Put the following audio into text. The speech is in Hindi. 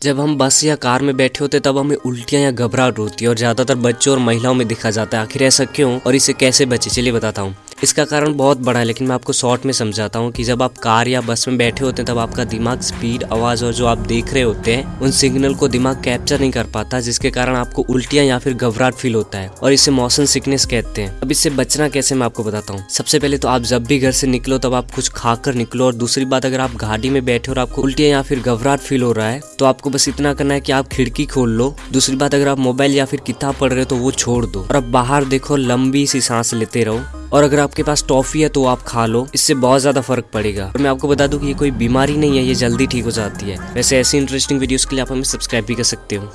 जब हम बस या कार में बैठे होते, तब हमें उल्टियाँ या घबराहट होती है और ज़्यादातर बच्चों और महिलाओं में दिखा जाता है। आखिर ऐसा क्यों और इसे कैसे बचे? चलिए बताता हूँ। इसका कारण बहुत बड़ा है, लेकिन मैं आपको शॉर्ट में समझाता हूँ कि जब आप कार या बस में बैठे होते हैं, तब आपका दिमाग स्पीड आवाज़ और जो आप देख रहे होते हैं, उन सिग्नल को दिमाग कैप्चर नहीं कर पाता, जिसके कारण आपको उल्टियाँ या फिर घबराहट फील होता है, और इसे मोशन सिकनेस कहते हैं। अब इससे बचना कैसे मैं आपको बताता हूँ। सबसे पहले तो आप जब भी घर से निकलो, तब आप कुछ खाकर निकलो, और दूसरी बात, अगर आप गाड़ी में बैठे और आपको उल्टियाँ या फिर घबराहट फील हो रहा है तो आपको बस इतना करना है कि आप खिड़की खोल लो। दूसरी बात, अगर आप मोबाइल या फिर किताब पढ़ रहे हो तो वो छोड़ दो, और अब बाहर देखो, लंबी सी सांस लेते रहो। और अगर आपके पास टॉफी है तो आप खा लो, इससे बहुत ज़्यादा फ़र्क पड़ेगा। और मैं आपको बता दूँ कि ये कोई बीमारी नहीं है, ये जल्दी ठीक हो जाती है। वैसे ऐसी इंटरेस्टिंग वीडियोस के लिए आप हमें सब्सक्राइब भी कर सकते हो।